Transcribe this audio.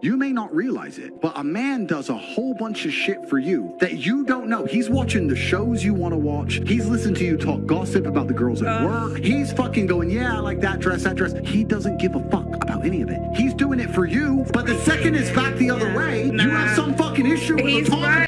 You may not realize it, but a man does a whole bunch of shit for you that you don't know. He's watching the shows you want to watch. He's listening to you talk gossip about the girls at Uh. work. He's fucking going, yeah, I like that dress, that dress. He doesn't give a fuck about any of it. He's doing it for you, but the second it's back the other way, way, you have some fucking issue with He's a.